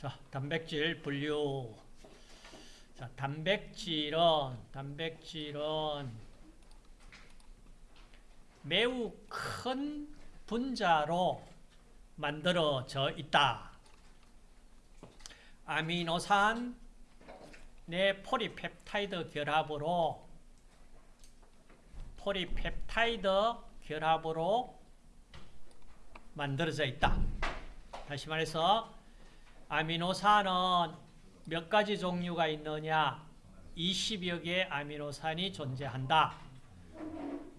자, 단백질 분류. 자, 단백질은, 단백질은 매우 큰 분자로 만들어져 있다. 아미노산 내 포리펩타이드 결합으로 포리펩타이드 결합으로 만들어져 있다. 다시 말해서 아미노산은 몇 가지 종류가 있느냐? 20여 개의 아미노산이 존재한다.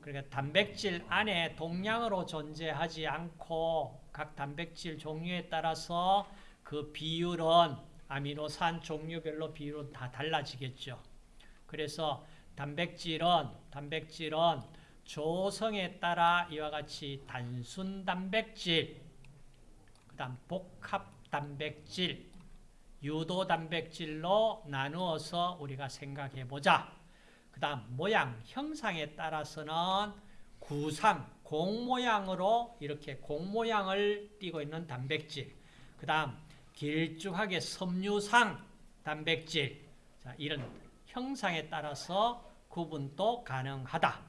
그러니까 단백질 안에 동량으로 존재하지 않고 각 단백질 종류에 따라서 그 비율은 아미노산 종류별로 비율은 다 달라지겠죠. 그래서 단백질은 단백질은 조성에 따라 이와 같이 단순 단백질, 그다음 복합 단백질, 유도 단백질로 나누어서 우리가 생각해 보자. 그 다음 모양, 형상에 따라서는 구상, 공 모양으로 이렇게 공 모양을 띠고 있는 단백질. 그 다음 길쭉하게 섬유상 단백질. 자, 이런 형상에 따라서 구분도 가능하다.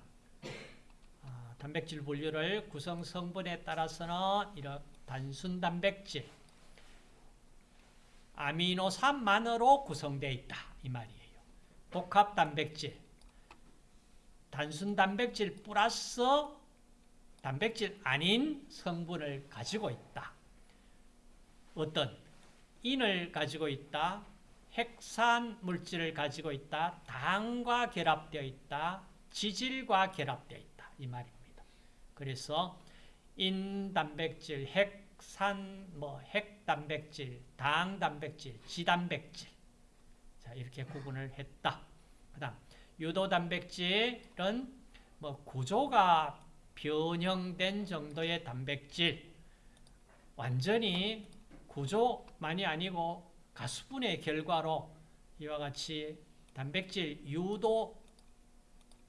아, 단백질 분류를 구성 성분에 따라서는 이런 단순 단백질, 아미노산만으로 구성되어 있다. 이 말이에요. 복합 단백질, 단순 단백질 플러스 단백질 아닌 성분을 가지고 있다. 어떤 인을 가지고 있다. 핵산 물질을 가지고 있다. 당과 결합되어 있다. 지질과 결합되어 있다. 이 말입니다. 그래서 인 단백질, 핵 산, 뭐 핵단백질, 당단백질, 지단백질 자 이렇게 구분을 했다. 그다음 유도단백질은 뭐 구조가 변형된 정도의 단백질 완전히 구조만이 아니고 가수분의 결과로 이와 같이 단백질 유도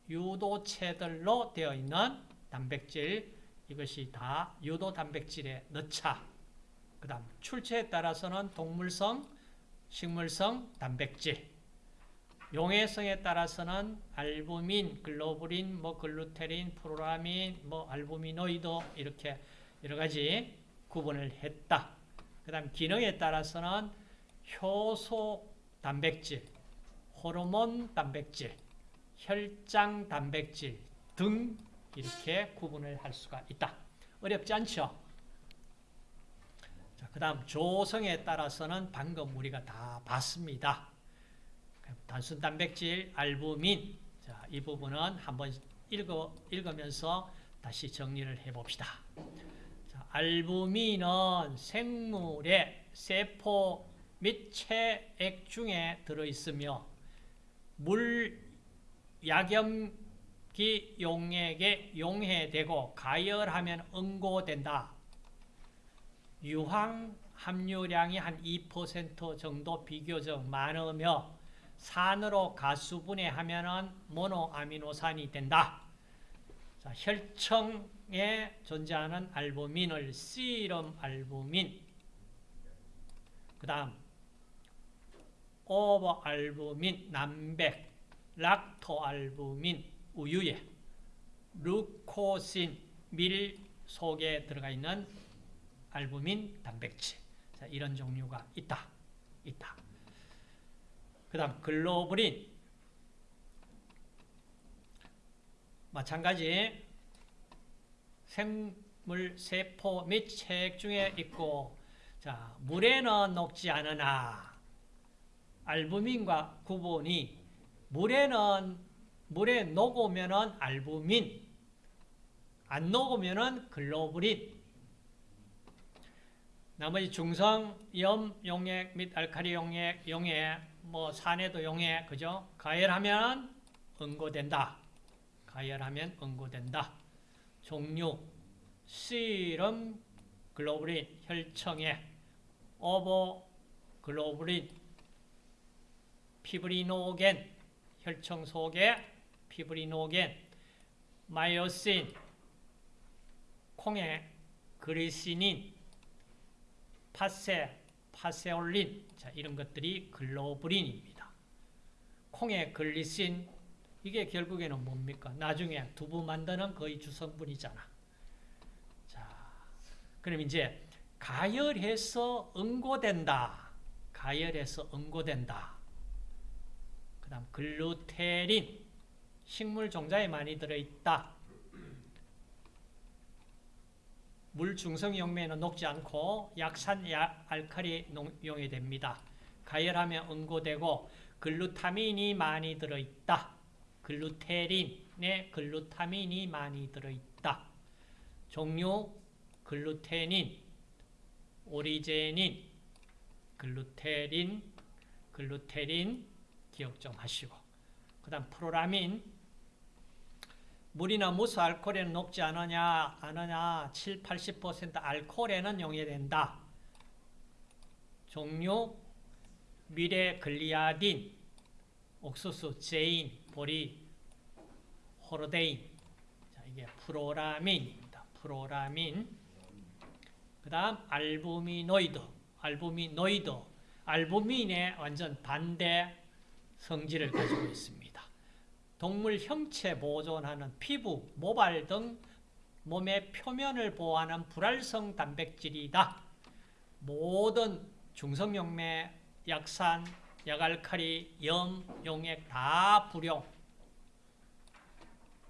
유도체들로 되어 있는 단백질 이것이 다 유도 단백질에 넣자. 그 다음 출처에 따라서는 동물성, 식물성 단백질 용해성에 따라서는 알부민, 글로불린, 뭐 글루테린, 프로라민, 뭐 알부미노이드 이렇게 여러 가지 구분을 했다. 그다음 기능에 따라서는 효소 단백질, 호르몬 단백질, 혈장 단백질 등 이렇게 구분을 할 수가 있다. 어렵지 않죠? 자, 그다음 조성에 따라서는 방금 우리가 다 봤습니다. 단순 단백질, 알부민. 자, 이 부분은 한번 읽어, 읽으면서 다시 정리를 해봅시다. 자, 알부민은 생물의 세포 및 체액 중에 들어있으며 물 약염 기 용액에 용해되고 가열하면 응고된다. 유황 함유량이 한 2% 정도 비교적 많으며 산으로 가수분해하면 모노아미노산이 된다. 자, 혈청에 존재하는 알부민을 씨름 알부민, 그 다음 오버 알부민, 남백, 락토 알부민, 우유에 루코신, 밀 속에 들어가 있는 알부민 단백질. 자, 이런 종류가 있다. 있다. 그 다음 글로불린 마찬가지 생물 세포 및 체액 중에 있고 자 물에는 녹지 않으나 알부민과 구분이 물에는 물에 녹으면은 알부민 안 녹으면은 글로불린 나머지 중성, 염, 용액 및 알칼리 용액, 용액 뭐 산에도 용해 그죠? 가열하면 응고된다. 가열하면 응고된다. 종류 시럼 글로불린 혈청에 오보 글로불린 피브리노겐 혈청 속에 피브리노겐 마이오신 콩에 그리시닌 파세 파세올린 자, 이런 것들이 글로브린입니다. 콩의 글리신 이게 결국에는 뭡니까? 나중에 두부 만드는 거의 주성분이잖아. 자, 그럼 이제 가열해서 응고된다. 가열해서 응고된다. 그 다음 글루테린 식물 종자에 많이 들어있다. 물 중성 용매는 녹지 않고 약산 야, 알칼리 용이 됩니다. 가열하면 응고되고 글루타민이 많이 들어있다. 글루테린에 글루타민이 많이 들어있다. 종류 글루테닌, 오리제닌, 글루테린, 글루테린 기억 좀 하시고 그 다음 프로라민 물이나 무수 알코올에는 녹지 않으나, 않으나, 7, 80% 알코올에는 용해된다. 종류, 밀의 글리아딘, 옥수수, 제인, 보리, 호르데인. 자, 이게 프로라민입니다. 프로라민. 그 다음, 알부미노이드. 알부미노이드. 알부민의 완전 반대 성질을 가지고 있습니다. 동물 형체 보존하는 피부, 모발 등 몸의 표면을 보호하는 불활성 단백질이다. 모든 중성용매, 약산, 약알칼리, 염, 용액 다 불용.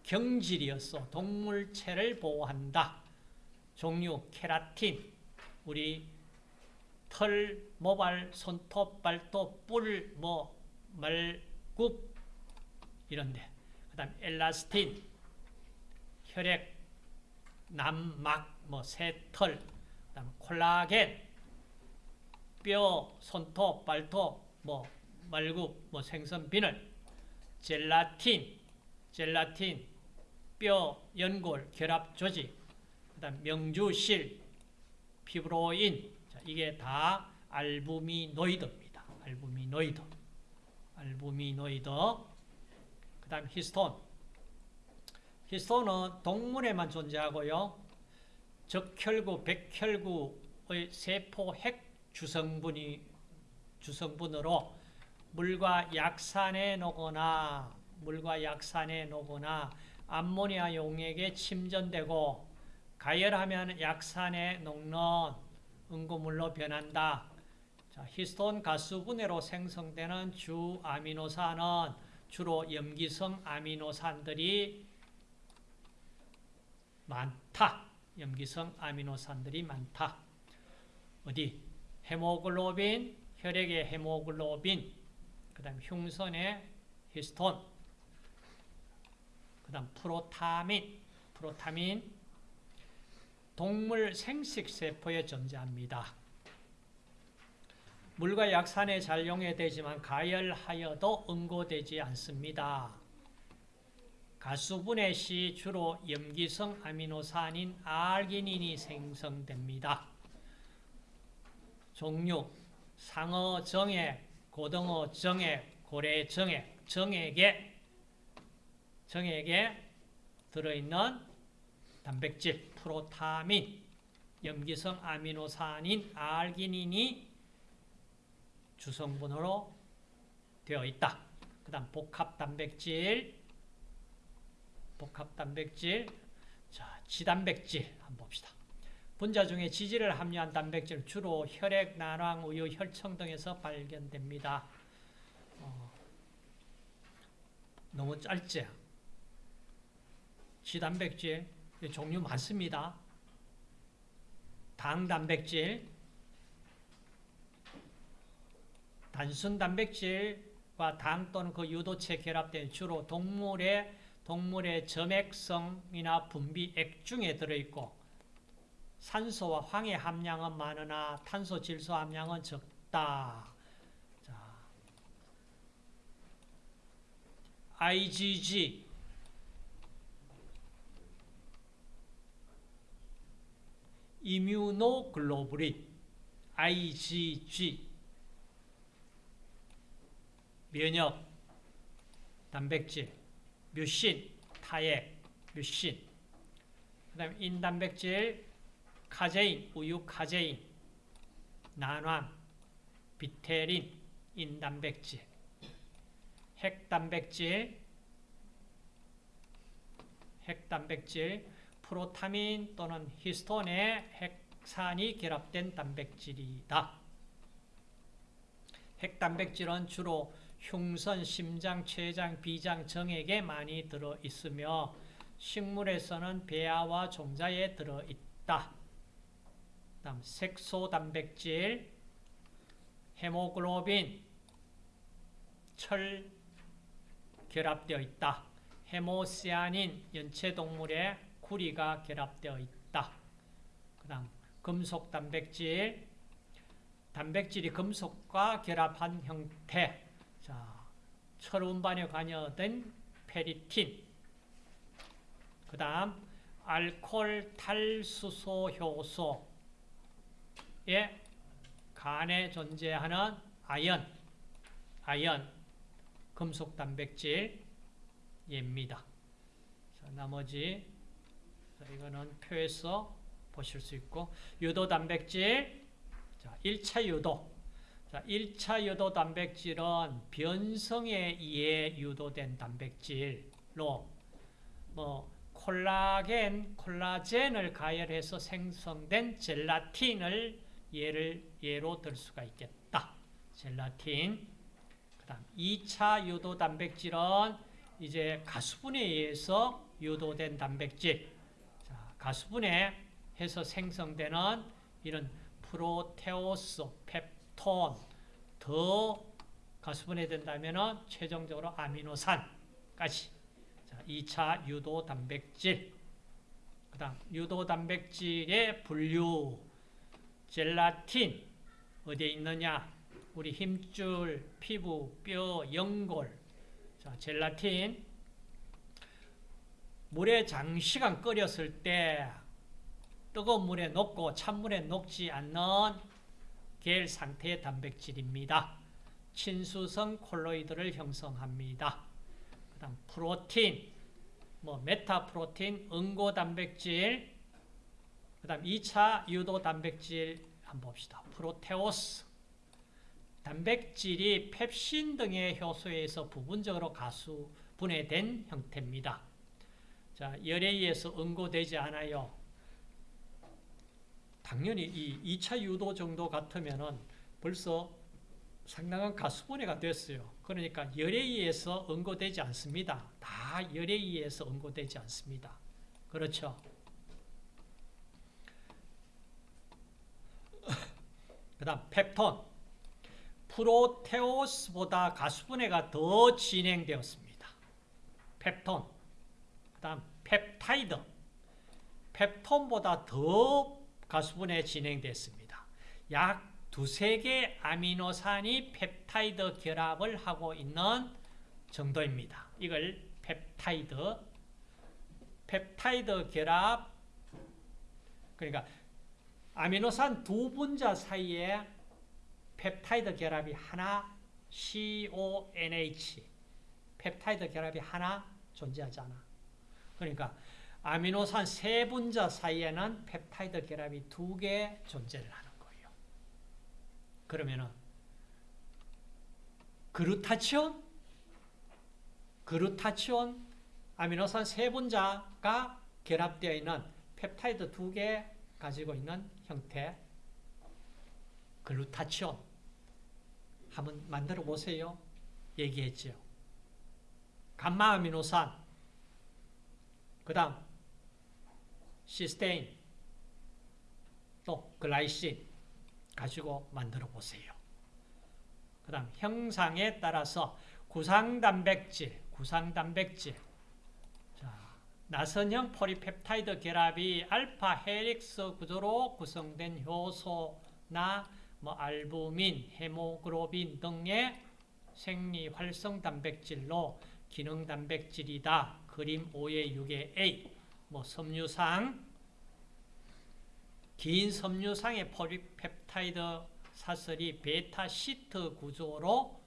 경질이었어. 동물체를 보호한다. 종류 케라틴, 우리 털, 모발, 손톱, 발톱, 뿔, 뭐 말굽 이런데 그 다음 엘라스틴, 혈액, 남막, 뭐 새털, 그 다음 콜라겐, 뼈, 손톱, 발톱, 뭐 말굽, 뭐 생선 비늘, 젤라틴, 젤라틴, 뼈, 연골, 결합 조직, 그 다음 명주실, 피브로인, 자, 이게 다 알부미노이드입니다. 알부미노이드. 알부미노이드. 그 다음 히스톤. 히스톤은 동물에만 존재하고요. 적혈구, 백혈구의 세포 핵 주성분이 주성분으로 물과 약산에 녹거나 물과 약산에 녹거나 암모니아 용액에 침전되고 가열하면 약산에 녹는 응고물로 변한다. 자, 히스톤 가수분해로 생성되는 주 아미노산은 주로 염기성 아미노산들이 많다. 염기성 아미노산들이 많다. 어디? 헤모글로빈, 혈액의 헤모글로빈, 그 다음 흉선의 히스톤, 그 다음 프로타민, 프로타민, 동물 생식세포에 존재합니다. 물과 약산에 잘 용해되지만 가열하여도 응고되지 않습니다. 가수분해 시 주로 염기성 아미노산인 알기닌이 생성됩니다. 종류 상어 정액, 고등어 정액, 고래 정액, 정액에 정액에 들어있는 단백질 프로타민, 염기성 아미노산인 알기닌이 주성분으로 되어 있다. 그 다음 복합 단백질, 복합 단백질, 자 지단백질 한번 봅시다. 분자 중에 지질을 함유한 단백질 주로 혈액, 난황, 우유, 혈청 등에서 발견됩니다. 어, 너무 짧지? 지단백질 종류 많습니다. 당 단백질, 단순 단백질과 당 또는 그 유도체 결합된 주로 동물의 동물의 점액성이나 분비 액 중에 들어있고 산소와 황의 함량은 많으나 탄소 질소 함량은 적다. 자, IgG 이뮤노글로불린 IgG 면역 단백질 뮤신 타액 뮤신 그 다음 인단백질 카제인 우유 카제인 난황 비텔린, 인단백질, 핵단백질, 핵단백질, 프로타민 또는 히스톤의 핵산이 결합된 단백질이다. 핵단백질은 주로 흉선, 심장, 췌장, 비장, 정액에 많이 들어있으며 식물에서는 배아와 종자에 들어있다. 다음 색소 단백질, 헤모글로빈, 철 결합되어 있다. 헤모시아닌, 연체 동물의 구리가 결합되어 있다. 그 다음 금속 단백질, 단백질이 금속과 결합한 형태. 자, 철운반에 관여된 페리틴. 그 다음, 알코올 탈수소 효소에 간에 존재하는 아연, 아연, 금속 단백질입니다. 자, 나머지 자, 이거는 표에서 보실 수 있고 유도 단백질 자, 1차 유도 자, 1차 유도 단백질은 변성에 의해 유도된 단백질로 뭐 콜라겐, 콜라젠을 가열해서 생성된 젤라틴을 예를 예로 들 수가 있겠다. 젤라틴. 그다음 2차 유도 단백질은 이제 가수분에 의해서 유도된 단백질. 자, 가수분에 해서 생성되는 이런 프로테오스, 펩 톤 더 가수분해 된다면은 최종적으로 아미노산까지. 자, 2차 유도 단백질. 그 다음 유도 단백질의 분류 젤라틴 어디에 있느냐? 우리 힘줄, 피부, 뼈, 연골. 자, 젤라틴 물에 장시간 끓였을 때 뜨거운 물에 녹고 찬물에 녹지 않는 겔 상태의 단백질입니다. 친수성 콜로이드를 형성합니다. 그 다음 프로틴, 뭐 메타프로틴, 응고 단백질, 그 다음 2차 유도 단백질 한번 봅시다. 프로테오스, 단백질이 펩신 등의 효소에 의해서 부분적으로 가수 분해된 형태입니다. 자, 열에 의해서 응고되지 않아요. 당연히 이 2차 유도 정도 같으면은 벌써 상당한 가수분해가 됐어요. 그러니까 열에 의해서 응고되지 않습니다. 다 열에 의해서 응고되지 않습니다. 그렇죠? 그 다음 펩톤 프로테오스보다 가수분해가 더 진행되었습니다. 펩톤 그 다음 펩타이드 펩톤보다 더 가수분해 진행됐습니다. 약 두세 개 아미노산이 펩타이드 결합을 하고 있는 정도입니다. 이걸 펩타이드 펩타이드 결합 그러니까 아미노산 두 분자 사이에 펩타이드 결합이 하나 CONH 펩타이드 결합이 하나 존재하잖아. 그러니까 아미노산 세 분자 사이에는 펩타이드 결합이 두 개 존재를 하는 거예요. 그러면은 글루타치온 글루타치온 아미노산 세 분자가 결합되어 있는 펩타이드 두 개 가지고 있는 형태 글루타치온 한번 만들어 보세요. 얘기했죠. 감마 아미노산 그 다음 시스테인 또 글라이신 가지고 만들어 보세요. 그 다음 형상에 따라서 구상단백질, 구상단백질 자, 나선형 폴리펩타이드 결합이 alpha helix 구조로 구성된 효소나 뭐 알부민, 헤모글로빈 등의 생리 활성 단백질로 기능 단백질이다. 그림 5의 6의 A 뭐 섬유상 긴 섬유상의 폴리펩타이드 사슬이 beta sheet 구조로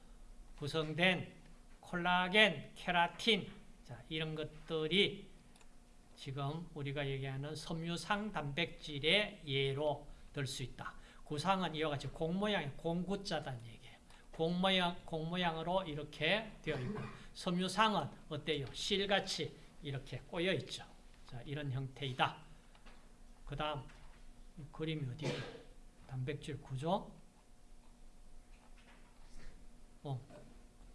구성된 콜라겐, 케라틴 자, 이런 것들이 지금 우리가 얘기하는 섬유상 단백질의 예로 들 수 있다. 구상은 이와 같이 공 모양, 공구자단 얘기예요. 공 모양, 공 모양으로 이렇게 되어 있고, 섬유상은 어때요? 실같이 이렇게 꼬여 있죠. 자, 이런 형태이다. 그 다음, 그림이 어디 단백질 구조? 어.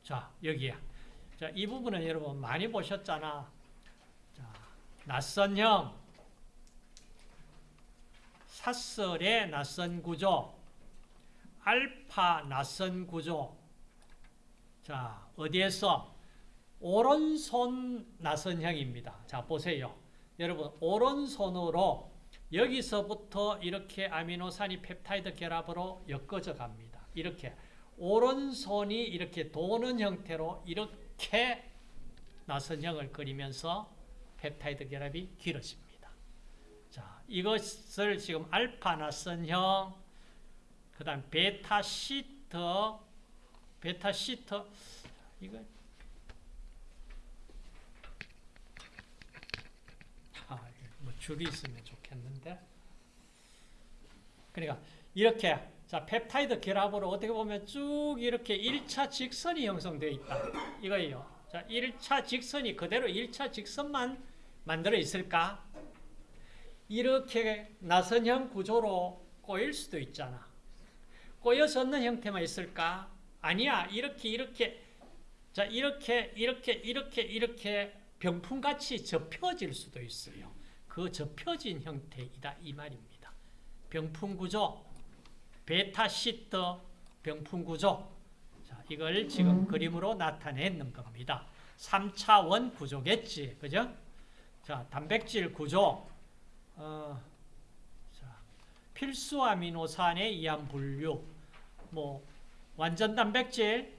자, 여기야. 자, 이 부분은 여러분 많이 보셨잖아. 자, 낯선 형, 사설의 낯선 구조, 알파 낯선 구조. 자, 어디에서? 오른손 낯선 형입니다. 자, 보세요. 여러분, 오른손으로 여기서부터 이렇게 아미노산이 펩타이드 결합으로 엮어져 갑니다. 이렇게. 오른손이 이렇게 도는 형태로 이렇게 나선형을 그리면서 펩타이드 결합이 길어집니다. 자, 이것을 지금 알파 나선형, 그 다음 beta sheet, beta sheet, 이거, 아, 뭐 줄이 있으면 좋겠는데. 그러니까, 이렇게 자, 펩타이드 결합으로 어떻게 보면 쭉 이렇게 1차 직선이 형성되어 있다. 이거예요. 자, 1차 직선이 그대로 1차 직선만 만들어 있을까? 이렇게 나선형 구조로 꼬일 수도 있잖아. 꼬여서 없는 형태만 있을까? 아니야. 이렇게 이렇게 자, 이렇게 이렇게 이렇게 이렇게 병풍같이 접혀질 수도 있어요. 그 접혀진 형태이다 이 말입니다. 병풍 구조 베타 시터 병풍 구조. 자, 이걸 지금 그림으로 나타내는 겁니다. 3차원 구조겠지. 그죠? 자, 단백질 구조. 어, 자, 필수 아미노산의 이항 분류. 뭐, 완전 단백질,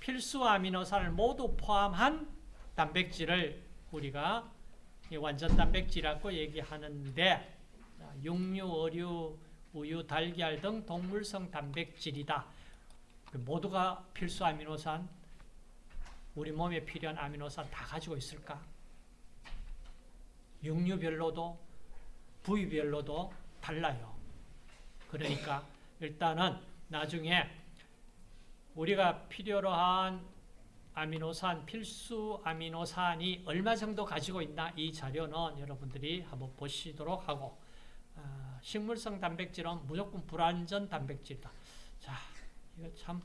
필수 아미노산을 모두 포함한 단백질을 우리가 완전 단백질이라고 얘기하는데, 육류, 어류, 우유, 달걀 등 동물성 단백질이다. 그 모두가 필수 아미노산, 우리 몸에 필요한 아미노산 다 가지고 있을까? 육류별로도 부위별로도 달라요. 그러니까 일단은 나중에 우리가 필요로 한 아미노산, 필수 아미노산이 얼마 정도 가지고 있나 이 자료는 여러분들이 한번 보시도록 하고 어, 식물성 단백질은 무조건 불완전 단백질이다. 자, 이거 참.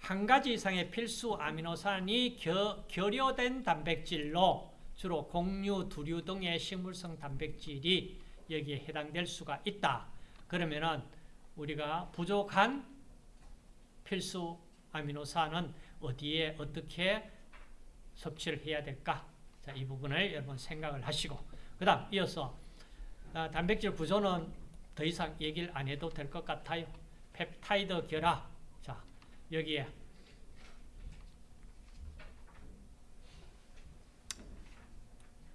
한 가지 이상의 필수 아미노산이 겨, 결여된 단백질로 주로 곡류, 두류 등의 식물성 단백질이 여기에 해당될 수가 있다. 그러면은 우리가 부족한 필수 아미노산은 어디에 어떻게 섭취를 해야 될까? 자, 이 부분을 여러분 생각을 하시고 그 다음 이어서 아, 단백질 구조는 더 이상 얘기를 안 해도 될 것 같아요. 펩타이드 결합. 자, 여기에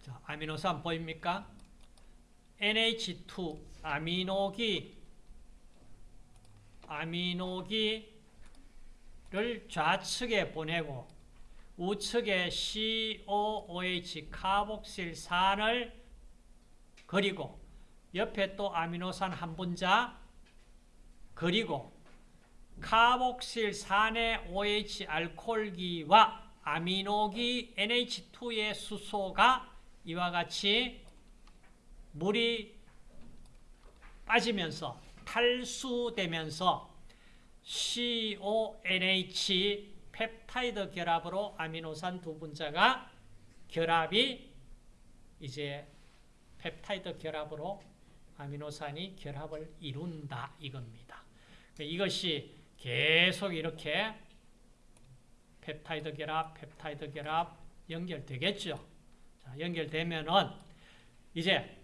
자, 아미노산 보입니까? NH2 아미노기 아미노기 를 좌측에 보내고 우측에 COOH 카복실산을 그리고 옆에 또 아미노산 한 분자 그리고 카복실산의 OH 알코올기와 아미노기 NH2의 수소가 이와 같이 물이 빠지면서 탈수되면서 CONH 펩타이드 결합으로 아미노산 두 분자가 결합이 이제 펩타이드 결합으로 아미노산이 결합을 이룬다 이겁니다. 이것이 계속 이렇게 펩타이드 결합, 펩타이드 결합 연결되겠죠. 자, 연결되면은 이제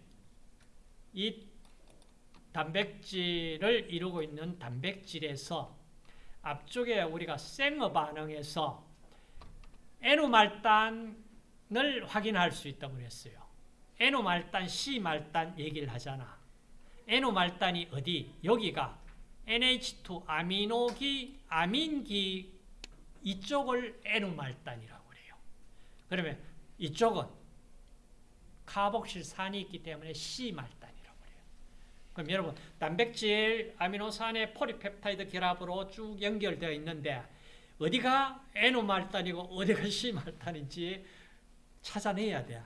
이 단백질을 이루고 있는 단백질에서 앞쪽에 우리가 생어 반응에서 N말단을 확인할 수 있다고 그랬어요. N말단, C말단 얘기를 하잖아. N말단이 어디? 여기가 NH2 아미노기, 아민기 이쪽을 N말단이라고 그래요. 그러면 이쪽은 카복실산이 있기 때문에 C말단이라고 그럼 여러분 단백질 아미노산의 폴리펩타이드 결합으로 쭉 연결되어 있는데 어디가 N말단이고 어디가 C말단인지 찾아내야 돼.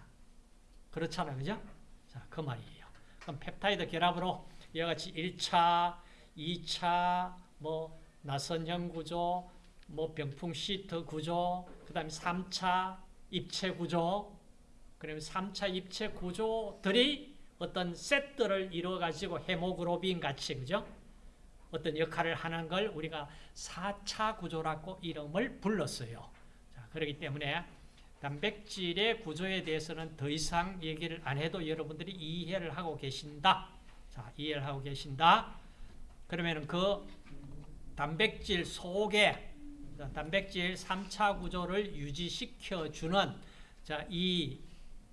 그렇잖아. 그죠? 자, 그 말이에요. 그럼 펩타이드 결합으로 이와 같이 1차, 2차, 뭐 나선형 구조, 뭐 병풍 시트 구조, 그 다음에 3차 입체 구조, 그러면 3차 입체 구조들이 어떤 세트를 이루어가지고 헤모그로빈 같이, 그죠? 어떤 역할을 하는 걸 우리가 4차 구조라고 이름을 불렀어요. 자, 그렇기 때문에 단백질의 구조에 대해서는 더 이상 얘기를 안 해도 여러분들이 이해를 하고 계신다. 자, 이해를 하고 계신다. 그러면 그 단백질 속에 단백질 3차 구조를 유지시켜 주는 자, 이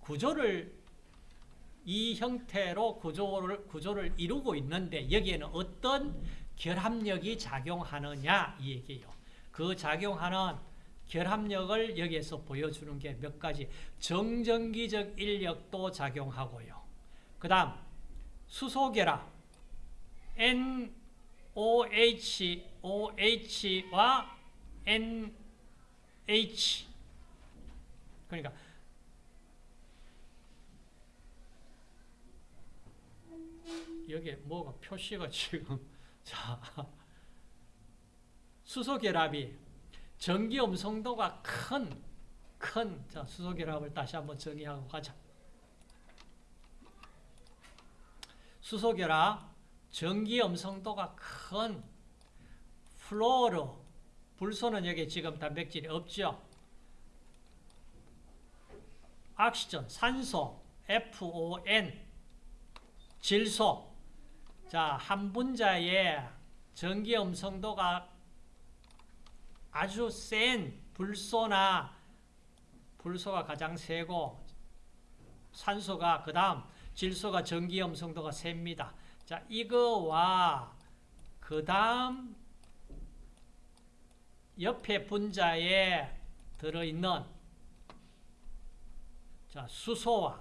구조를 이 형태로 구조를 구조를 이루고 있는데 여기에는 어떤 결합력이 작용하느냐 이 얘기예요. 그 작용하는 결합력을 여기에서 보여주는 게 몇 가지 정전기적 인력도 작용하고요. 그 다음 수소결합 NOH, OH와 NH 그러니까 여기에 뭐가 표시가 지금 자 수소결합이 전기 음성도가 큰, 큰, 자, 수소결합을 다시 한번 정의하고 가자. 수소결합, 전기 음성도가 큰 플로르, 불소는 여기 지금 단백질이 없죠. 악시전, 산소, FON, 질소. 자, 한 분자의 전기 음성도가 아주 센 불소나 불소가 가장 세고 산소가 그 다음 질소가 전기 음성도가 셉니다. 자, 이거와 그 다음 옆에 분자에 들어있는 자, 수소와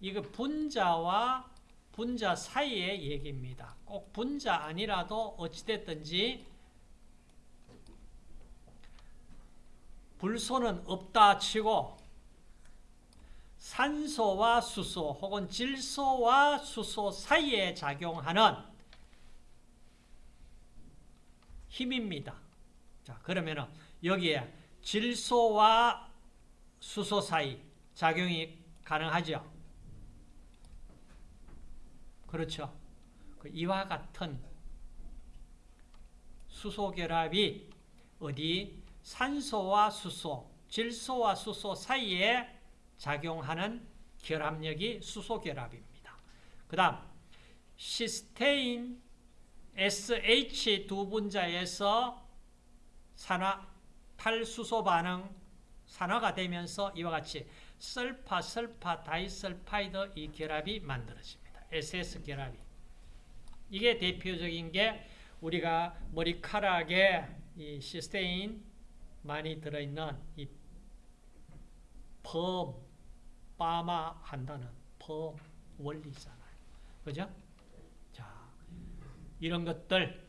이거 분자와 분자 사이의 얘기입니다. 꼭 분자 아니라도 어찌됐든지 불소는 없다 치고 산소와 수소 혹은 질소와 수소 사이에 작용하는 힘입니다. 자, 그러면 여기에 질소와 수소 사이 작용이 가능하죠. 그렇죠. 그 이와 같은 수소 결합이 어디 산소와 수소, 질소와 수소 사이에 작용하는 결합력이 수소 결합입니다. 그 다음 시스테인 SH 두 분자에서 산화 탈수소 반응 산화가 되면서 이와 같이 sulfa, sulfa, disulfide 이 결합이 만들어집니다. SS 결합이. 이게 대표적인 게 우리가 머리카락에 이 시스테인 많이 들어있는 이 펌, 빠마 한다는 펌 원리잖아요. 그죠? 자, 이런 것들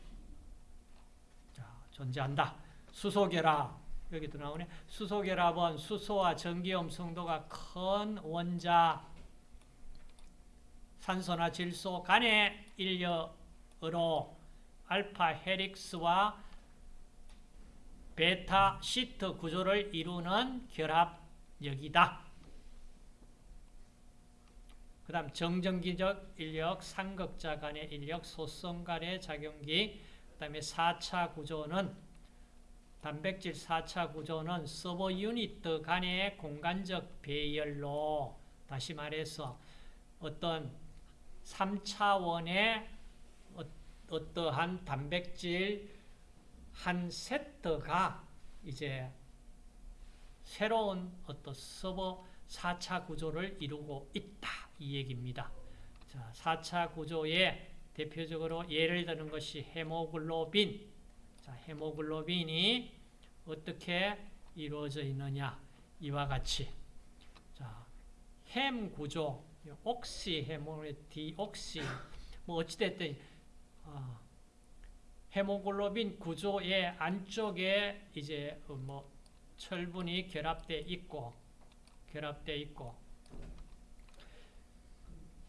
자, 존재한다. 수소결합 여기도 나오네. 수소결합은 수소와 전기음 성도가 큰 원자 산소나 질소 간의 인력으로 알파 헬릭스와 베타 시트 구조를 이루는 결합력이다. 그 다음 정전기적 인력, 삼극자 간의 인력, 소성 간의 작용기, 그 다음에 4차 구조는 단백질 4차 구조는 서버 유닛 간의 공간적 배열로 다시 말해서 어떤 3차원의 어, 어떠한 단백질 한 세트가 이제 새로운 어떤 서버 4차 구조를 이루고 있다. 이 얘기입니다. 자, 4차 구조에 대표적으로 예를 드는 것이 헤모글로빈. 자, 헤모글로빈이 어떻게 이루어져 있느냐. 이와 같이. 자, 햄 구조, 옥시 헤모 디옥시 뭐 어찌됐든 어, 헤모글로빈 구조의 안쪽에 이제 어, 뭐 철분이 결합돼 있고 결합돼 있고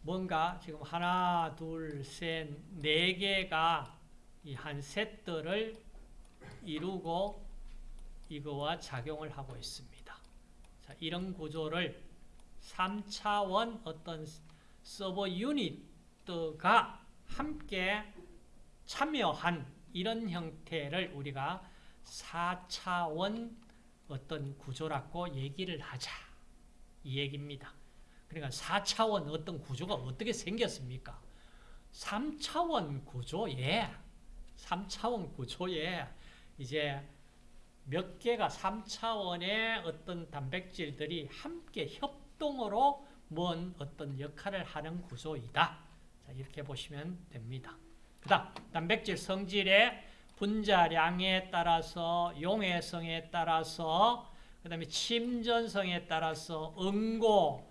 뭔가 지금 하나 둘셋네 개가 이한 세트를 이루고 이거와 작용을 하고 있습니다. 자, 이런 구조를 3차원 어떤 서버 유닛가 함께 참여한 이런 형태를 우리가 4차원 어떤 구조라고 얘기를 하자. 이 얘기입니다. 그러니까 4차원 어떤 구조가 어떻게 생겼습니까? 3차원 구조에 3차원 구조에 이제 몇 개가 3차원의 어떤 단백질들이 함께 협 동으로 뭔 어떤 역할을 하는 구조이다. 자, 이렇게 보시면 됩니다. 그 다음, 단백질 성질의 분자량에 따라서, 용해성에 따라서, 그 다음에 침전성에 따라서, 응고,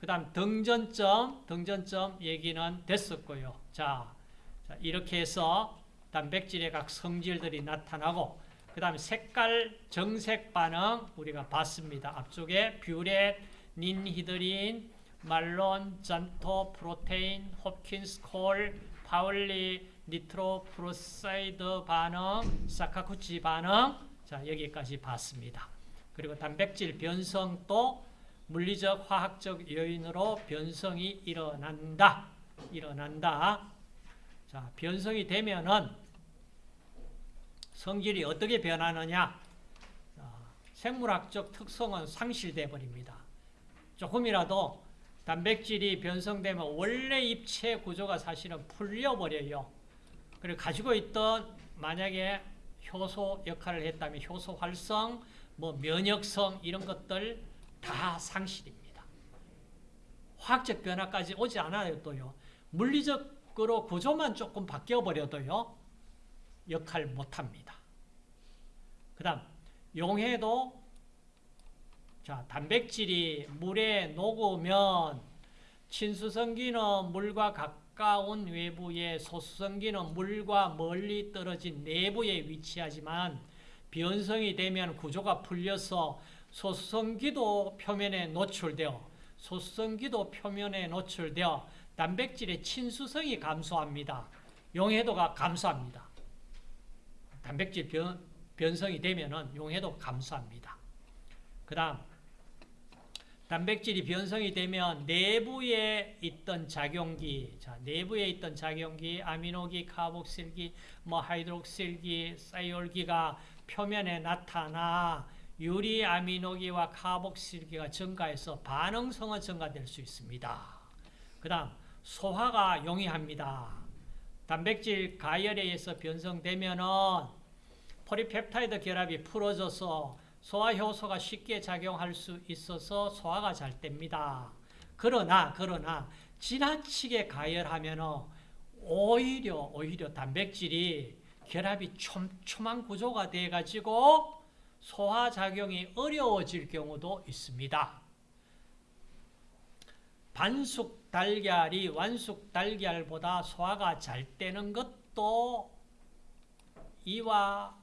그 다음 등전점, 등전점 얘기는 됐었고요. 자, 자 이렇게 해서 단백질의 각 성질들이 나타나고, 그 다음에 색깔 정색 반응 우리가 봤습니다. 앞쪽에 biuret, 닌히드린, 밀론, xantho, protein, 홉킨스, 콜, 파울리, nitroprusside 반응, 사카쿠치 반응 자 여기까지 봤습니다. 그리고 단백질 변성도 물리적, 화학적 요인으로 변성이 일어난다. 일어난다. 자, 변성이 되면은 성질이 어떻게 변하느냐? 자, 생물학적 특성은 상실돼 버립니다. 조금이라도 단백질이 변성되면 원래 입체 구조가 사실은 풀려버려요. 그리고 가지고 있던 만약에 효소 역할을 했다면 효소 활성, 뭐 면역성 이런 것들 다 상실입니다. 화학적 변화까지 오지 않아도요. 물리적으로 구조만 조금 바뀌어 버려도요. 역할 못합니다. 그 다음 용해도 자 단백질이 물에 녹으면 친수성기는 물과 가까운 외부에 소수성기는 물과 멀리 떨어진 내부에 위치하지만 변성이 되면 구조가 풀려서 소수성기도 표면에 노출되어 소수성기도 표면에 노출되어 단백질의 친수성이 감소합니다. 용해도가 감소합니다. 단백질 변, 변성이 되면 용해도 감소합니다. 그 다음 단백질이 변성이 되면 내부에 있던 작용기, 자, 내부에 있던 작용기, 아미노기, 카복실기, 뭐 하이드록실기, thiol기가 표면에 나타나 유리 아미노기와 카복실기가 증가해서 반응성은 증가될 수 있습니다. 그 다음 소화가 용이합니다. 단백질 가열에 의해서 변성되면은 폴리펩타이드 결합이 풀어져서 소화효소가 쉽게 작용할 수 있어서 소화가 잘 됩니다. 그러나 그러나 지나치게 가열하면 오히려 오히려 단백질이 결합이 촘촘한 구조가 돼 가지고 소화 작용이 어려워질 경우도 있습니다. 반숙 달걀이 완숙 달걀보다 소화가 잘 되는 것도 이와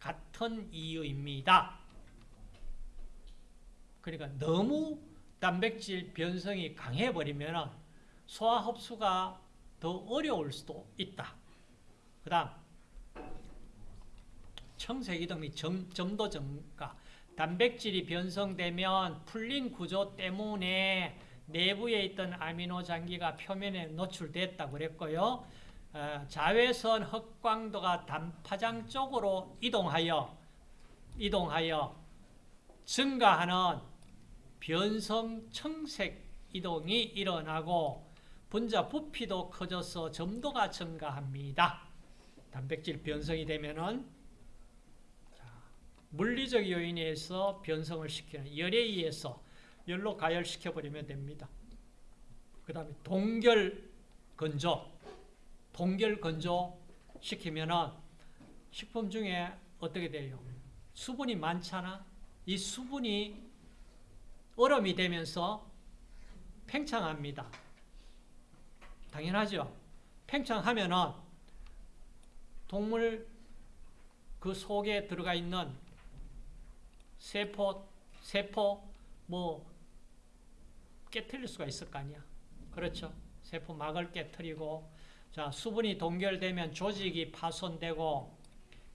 같은 이유입니다. 그러니까 너무 단백질 변성이 강해버리면 소화 흡수가 더 어려울 수도 있다. 그 다음 청색이동 및 점도 증가 단백질이 변성되면 풀린 구조 때문에 내부에 있던 아미노 장기가 표면에 노출됐다고 그랬고요. 어, 자외선 흑광도가 단파장 쪽으로 이동하여 이동하여 증가하는 변성 청색 이동이 일어나고 분자 부피도 커져서 점도가 증가합니다. 단백질 변성이 되면은 물리적 요인에 의해서 변성을 시키는 열에 의해서 열로 가열시켜 버리면 됩니다. 그 다음에 동결 건조 동결 건조 시키면은 식품 중에 어떻게 돼요? 수분이 많잖아. 이 수분이 얼음이 되면서 팽창합니다. 당연하죠. 팽창하면은 동물 그 속에 들어가 있는 세포, 세포 뭐 깨트릴 수가 있을 거 아니야. 그렇죠. 세포막을 깨트리고 자 수분이 동결되면 조직이 파손되고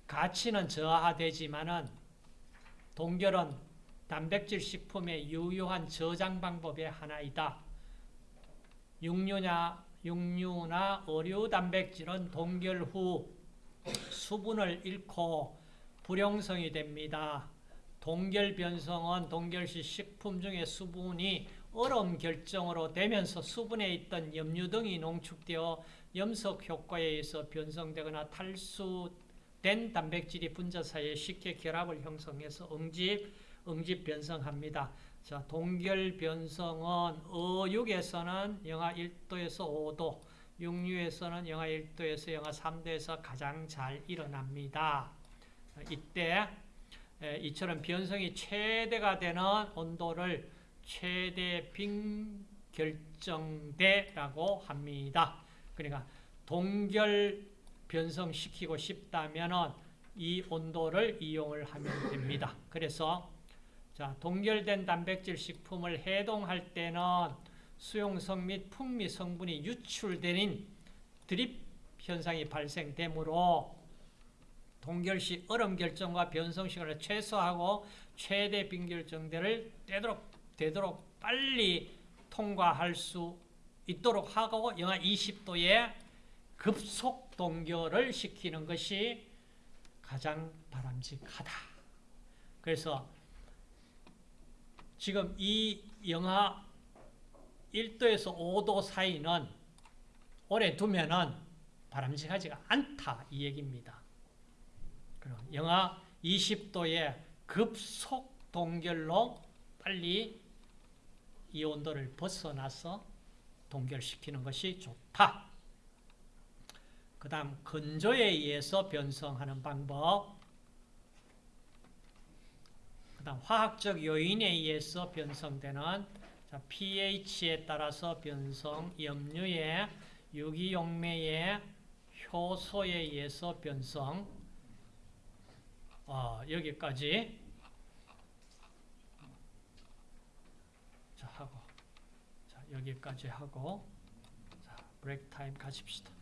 가치는 저하되지만은 동결은 단백질 식품의 유효한 저장 방법의 하나이다. 육류나 육류나 어류 단백질은 동결 후 수분을 잃고 불용성이 됩니다. 동결 변성은 동결 시 식품 중에 수분이 얼음 결정으로 되면서 수분에 있던 염류 등이 농축되어 염석 효과에 의해서 변성되거나 탈수된 단백질이 분자 사이에 쉽게 결합을 형성해서 응집, 응집 변성합니다. 자, 동결 변성은 어육에서는 영하 1도에서 5도, 육류에서는 영하 1도에서 영하 3도에서 가장 잘 일어납니다. 이때 에, 이처럼 변성이 최대가 되는 온도를 최대 빈결정대라고 합니다. 그러니까 동결 변성시키고 싶다면 이 온도를 이용을 하면 됩니다. 그래서 자, 동결된 단백질 식품을 해동할 때는 수용성 및 풍미 성분이 유출되는 드립 현상이 발생되므로 동결 시 얼음 결정과 변성 시간을 최소화하고 최대 빈결정대를 되도록, 되도록 빨리 통과할 수 있도록 하고 영하 20도에 급속 동결을 시키는 것이 가장 바람직하다. 그래서 지금 이 영하 1도에서 5도 사이는 오래 두면은 바람직하지가 않다 이 얘기입니다. 그럼 영하 20도의 급속 동결로 빨리 이 온도를 벗어나서 동결시키는 것이 좋다. 그 다음 건조에 의해서 변성하는 방법 그 다음 화학적 요인에 의해서 변성되는 자, pH에 따라서 변성, 염류의 유기용매의 효소에 의해서 변성. 어, 여기까지. 자 하고. 자 여기까지 하고. 자 브레이크 타임 가십시다.